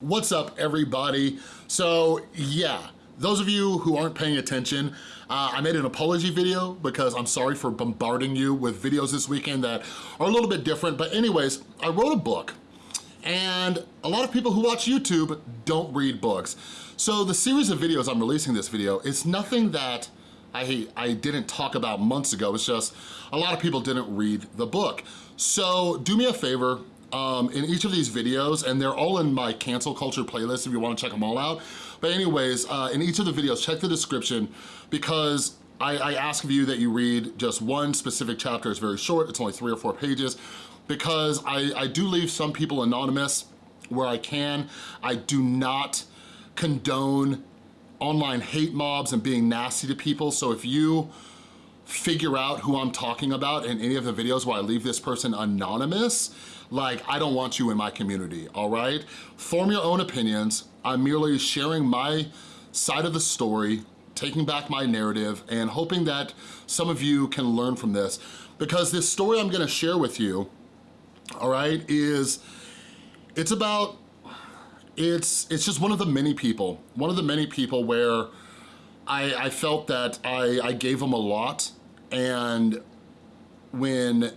What's up everybody? So yeah, those of you who aren't paying attention, uh, I made an apology video because I'm sorry for bombarding you with videos this weekend that are a little bit different. But anyways, I wrote a book and a lot of people who watch YouTube don't read books. So the series of videos I'm releasing this video, it's nothing that I, I didn't talk about months ago. It's just a lot of people didn't read the book. So do me a favor, um, in each of these videos, and they're all in my cancel culture playlist if you wanna check them all out. But anyways, uh, in each of the videos, check the description because I, I ask of you that you read just one specific chapter. It's very short, it's only three or four pages, because I, I do leave some people anonymous where I can. I do not condone online hate mobs and being nasty to people, so if you figure out who I'm talking about in any of the videos where I leave this person anonymous, like, I don't want you in my community, all right? Form your own opinions. I'm merely sharing my side of the story, taking back my narrative, and hoping that some of you can learn from this. Because this story I'm gonna share with you, all right, is, it's about, it's, it's just one of the many people, one of the many people where I, I felt that I, I gave them a lot and when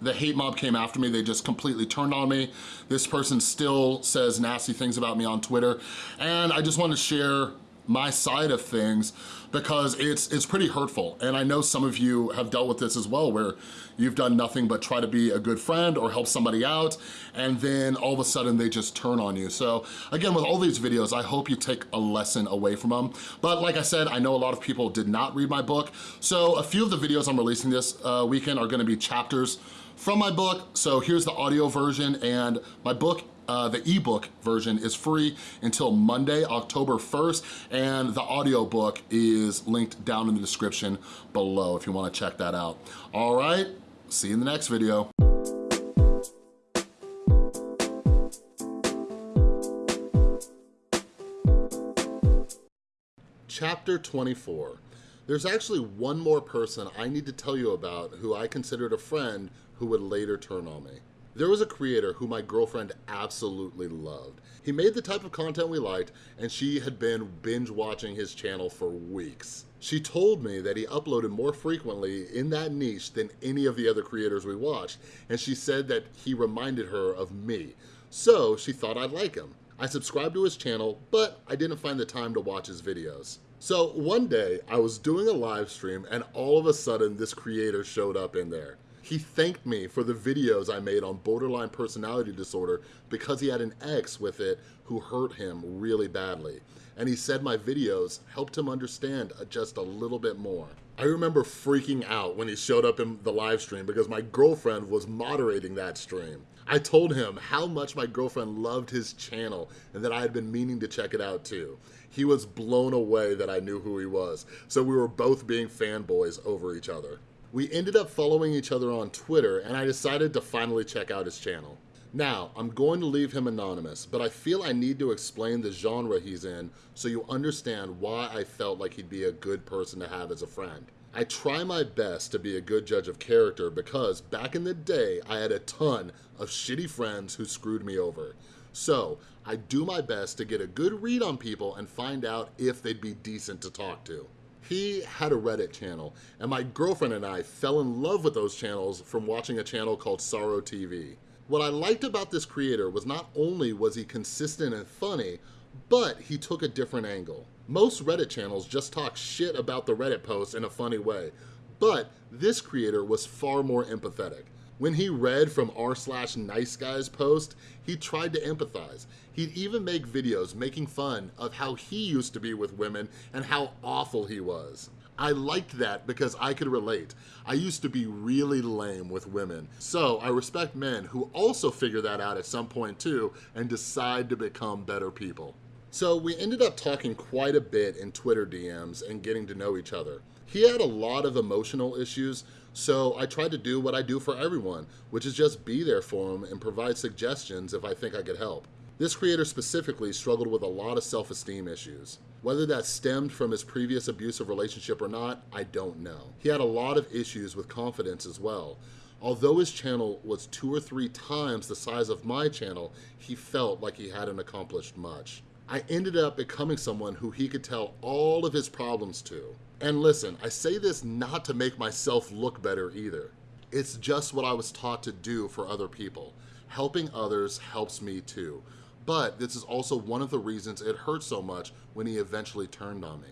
the hate mob came after me, they just completely turned on me. This person still says nasty things about me on Twitter. And I just want to share my side of things because it's it's pretty hurtful. And I know some of you have dealt with this as well where you've done nothing but try to be a good friend or help somebody out and then all of a sudden they just turn on you. So again, with all these videos, I hope you take a lesson away from them. But like I said, I know a lot of people did not read my book. So a few of the videos I'm releasing this uh, weekend are gonna be chapters from my book. So here's the audio version and my book uh, the ebook version is free until Monday, October 1st, and the audiobook is linked down in the description below if you wanna check that out. All right, see you in the next video. Chapter 24. There's actually one more person I need to tell you about who I considered a friend who would later turn on me. There was a creator who my girlfriend absolutely loved. He made the type of content we liked, and she had been binge watching his channel for weeks. She told me that he uploaded more frequently in that niche than any of the other creators we watched, and she said that he reminded her of me. So she thought I'd like him. I subscribed to his channel, but I didn't find the time to watch his videos. So one day, I was doing a live stream and all of a sudden this creator showed up in there. He thanked me for the videos I made on borderline personality disorder because he had an ex with it who hurt him really badly. And he said my videos helped him understand uh, just a little bit more. I remember freaking out when he showed up in the live stream because my girlfriend was moderating that stream. I told him how much my girlfriend loved his channel and that I had been meaning to check it out too. He was blown away that I knew who he was, so we were both being fanboys over each other. We ended up following each other on Twitter and I decided to finally check out his channel. Now, I'm going to leave him anonymous, but I feel I need to explain the genre he's in so you understand why I felt like he'd be a good person to have as a friend. I try my best to be a good judge of character because back in the day, I had a ton of shitty friends who screwed me over. So, I do my best to get a good read on people and find out if they'd be decent to talk to. He had a Reddit channel, and my girlfriend and I fell in love with those channels from watching a channel called Sorrow TV. What I liked about this creator was not only was he consistent and funny, but he took a different angle. Most Reddit channels just talk shit about the Reddit posts in a funny way, but this creator was far more empathetic. When he read from r slash nice guy's post, he tried to empathize. He'd even make videos making fun of how he used to be with women and how awful he was. I liked that because I could relate. I used to be really lame with women. So I respect men who also figure that out at some point too and decide to become better people. So we ended up talking quite a bit in Twitter DMs and getting to know each other. He had a lot of emotional issues, so I tried to do what I do for everyone, which is just be there for him and provide suggestions if I think I could help. This creator specifically struggled with a lot of self-esteem issues. Whether that stemmed from his previous abusive relationship or not, I don't know. He had a lot of issues with confidence as well. Although his channel was two or three times the size of my channel, he felt like he hadn't accomplished much. I ended up becoming someone who he could tell all of his problems to. And listen, I say this not to make myself look better either. It's just what I was taught to do for other people. Helping others helps me too. But this is also one of the reasons it hurt so much when he eventually turned on me.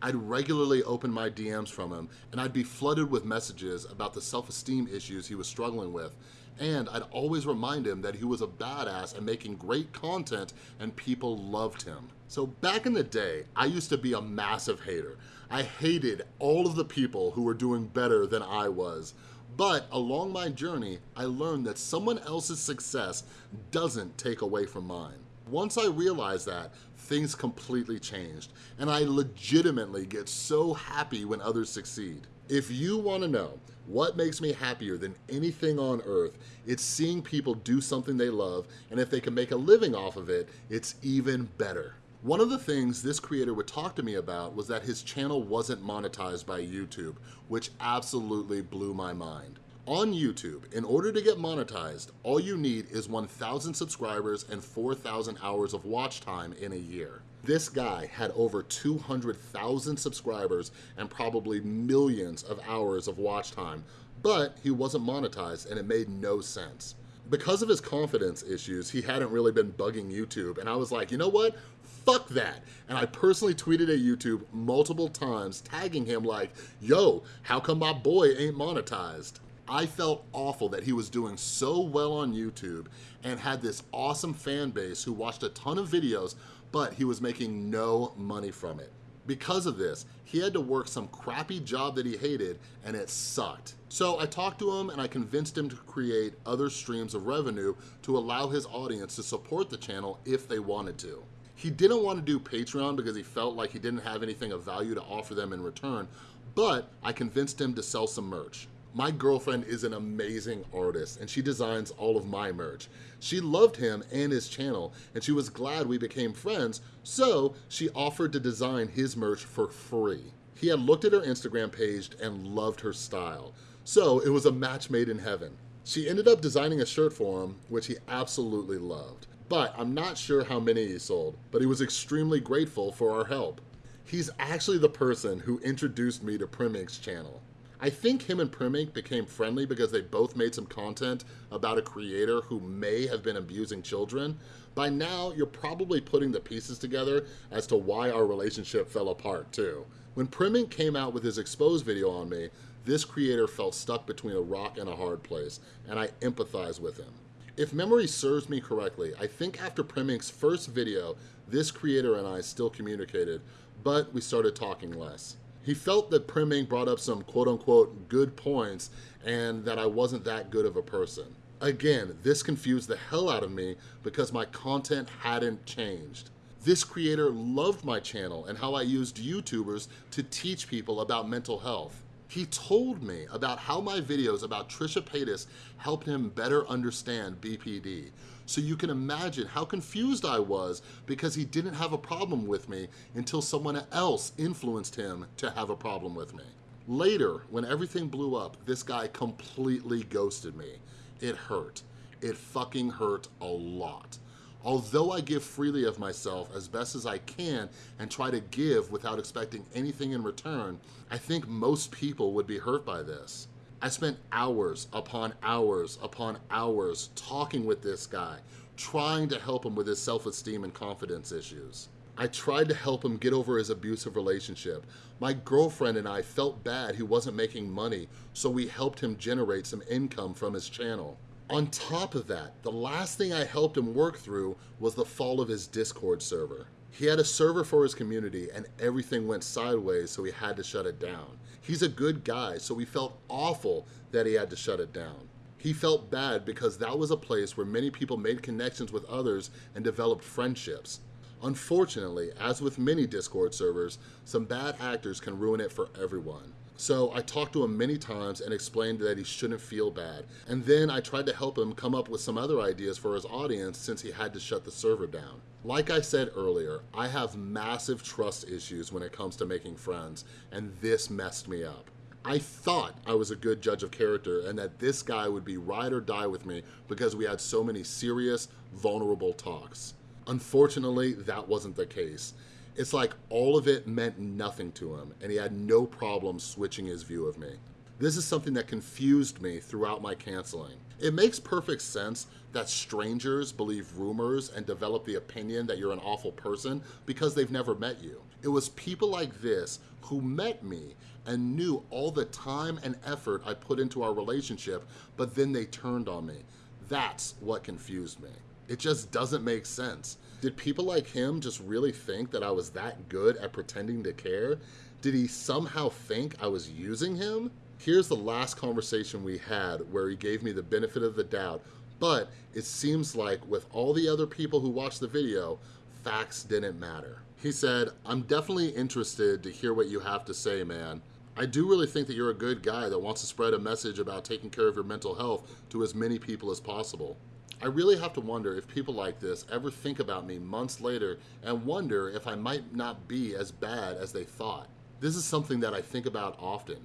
I'd regularly open my DMs from him and I'd be flooded with messages about the self-esteem issues he was struggling with and I'd always remind him that he was a badass and making great content and people loved him. So back in the day, I used to be a massive hater. I hated all of the people who were doing better than I was. But along my journey, I learned that someone else's success doesn't take away from mine. Once I realized that, things completely changed, and I legitimately get so happy when others succeed. If you wanna know what makes me happier than anything on earth, it's seeing people do something they love, and if they can make a living off of it, it's even better. One of the things this creator would talk to me about was that his channel wasn't monetized by YouTube, which absolutely blew my mind. On YouTube, in order to get monetized, all you need is 1,000 subscribers and 4,000 hours of watch time in a year. This guy had over 200,000 subscribers and probably millions of hours of watch time, but he wasn't monetized and it made no sense. Because of his confidence issues, he hadn't really been bugging YouTube and I was like, you know what? Fuck that. And I personally tweeted at YouTube multiple times tagging him like, yo, how come my boy ain't monetized? I felt awful that he was doing so well on YouTube and had this awesome fan base who watched a ton of videos, but he was making no money from it. Because of this, he had to work some crappy job that he hated and it sucked. So I talked to him and I convinced him to create other streams of revenue to allow his audience to support the channel if they wanted to. He didn't want to do Patreon because he felt like he didn't have anything of value to offer them in return, but I convinced him to sell some merch. My girlfriend is an amazing artist and she designs all of my merch. She loved him and his channel and she was glad we became friends, so she offered to design his merch for free. He had looked at her Instagram page and loved her style, so it was a match made in heaven. She ended up designing a shirt for him, which he absolutely loved. But I'm not sure how many he sold, but he was extremely grateful for our help. He's actually the person who introduced me to Primink's channel. I think him and Primink became friendly because they both made some content about a creator who may have been abusing children. By now, you're probably putting the pieces together as to why our relationship fell apart too. When Primink came out with his exposed video on me, this creator felt stuck between a rock and a hard place, and I empathize with him. If memory serves me correctly, I think after Primink's first video, this creator and I still communicated, but we started talking less. He felt that Primink brought up some quote unquote good points and that I wasn't that good of a person. Again, this confused the hell out of me because my content hadn't changed. This creator loved my channel and how I used YouTubers to teach people about mental health. He told me about how my videos about Trisha Paytas helped him better understand BPD. So you can imagine how confused I was because he didn't have a problem with me until someone else influenced him to have a problem with me. Later, when everything blew up, this guy completely ghosted me. It hurt. It fucking hurt a lot. Although I give freely of myself as best as I can and try to give without expecting anything in return, I think most people would be hurt by this. I spent hours upon hours upon hours talking with this guy, trying to help him with his self-esteem and confidence issues. I tried to help him get over his abusive relationship. My girlfriend and I felt bad he wasn't making money, so we helped him generate some income from his channel. On top of that, the last thing I helped him work through was the fall of his Discord server. He had a server for his community and everything went sideways so he had to shut it down. He's a good guy, so we felt awful that he had to shut it down. He felt bad because that was a place where many people made connections with others and developed friendships. Unfortunately, as with many Discord servers, some bad actors can ruin it for everyone. So I talked to him many times and explained that he shouldn't feel bad. And then I tried to help him come up with some other ideas for his audience since he had to shut the server down. Like I said earlier, I have massive trust issues when it comes to making friends, and this messed me up. I thought I was a good judge of character and that this guy would be ride or die with me because we had so many serious, vulnerable talks. Unfortunately, that wasn't the case. It's like all of it meant nothing to him and he had no problem switching his view of me. This is something that confused me throughout my canceling. It makes perfect sense that strangers believe rumors and develop the opinion that you're an awful person because they've never met you. It was people like this who met me and knew all the time and effort I put into our relationship, but then they turned on me. That's what confused me. It just doesn't make sense. Did people like him just really think that I was that good at pretending to care? Did he somehow think I was using him? Here's the last conversation we had where he gave me the benefit of the doubt, but it seems like with all the other people who watched the video, facts didn't matter. He said, I'm definitely interested to hear what you have to say, man. I do really think that you're a good guy that wants to spread a message about taking care of your mental health to as many people as possible. I really have to wonder if people like this ever think about me months later and wonder if I might not be as bad as they thought. This is something that I think about often.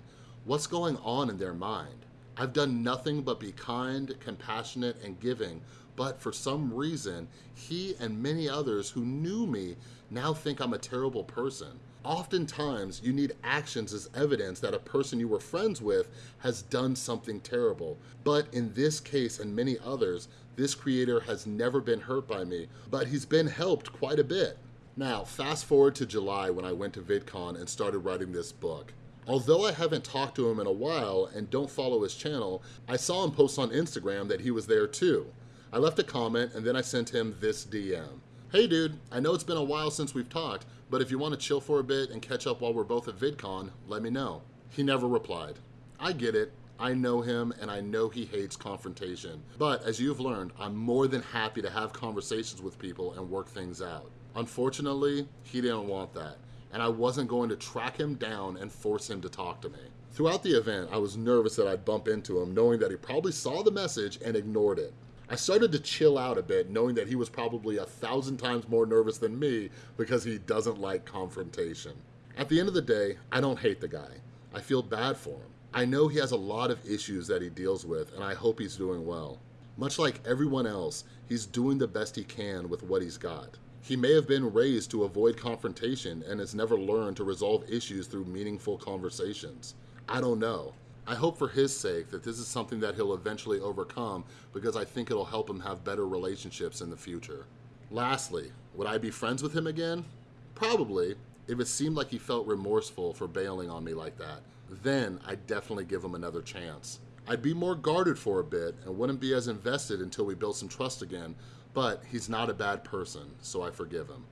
What's going on in their mind? I've done nothing but be kind, compassionate, and giving, but for some reason, he and many others who knew me now think I'm a terrible person. Oftentimes, you need actions as evidence that a person you were friends with has done something terrible. But in this case and many others, this creator has never been hurt by me, but he's been helped quite a bit. Now, fast forward to July when I went to VidCon and started writing this book. Although I haven't talked to him in a while and don't follow his channel, I saw him post on Instagram that he was there too. I left a comment and then I sent him this DM. Hey dude, I know it's been a while since we've talked, but if you want to chill for a bit and catch up while we're both at VidCon, let me know. He never replied. I get it, I know him and I know he hates confrontation. But as you've learned, I'm more than happy to have conversations with people and work things out. Unfortunately, he didn't want that, and I wasn't going to track him down and force him to talk to me. Throughout the event, I was nervous that I'd bump into him, knowing that he probably saw the message and ignored it. I started to chill out a bit, knowing that he was probably a thousand times more nervous than me because he doesn't like confrontation. At the end of the day, I don't hate the guy. I feel bad for him. I know he has a lot of issues that he deals with, and I hope he's doing well. Much like everyone else, he's doing the best he can with what he's got. He may have been raised to avoid confrontation and has never learned to resolve issues through meaningful conversations. I don't know. I hope for his sake that this is something that he'll eventually overcome because I think it'll help him have better relationships in the future. Lastly, would I be friends with him again? Probably, if it seemed like he felt remorseful for bailing on me like that. Then I'd definitely give him another chance. I'd be more guarded for a bit and wouldn't be as invested until we built some trust again, but he's not a bad person, so I forgive him.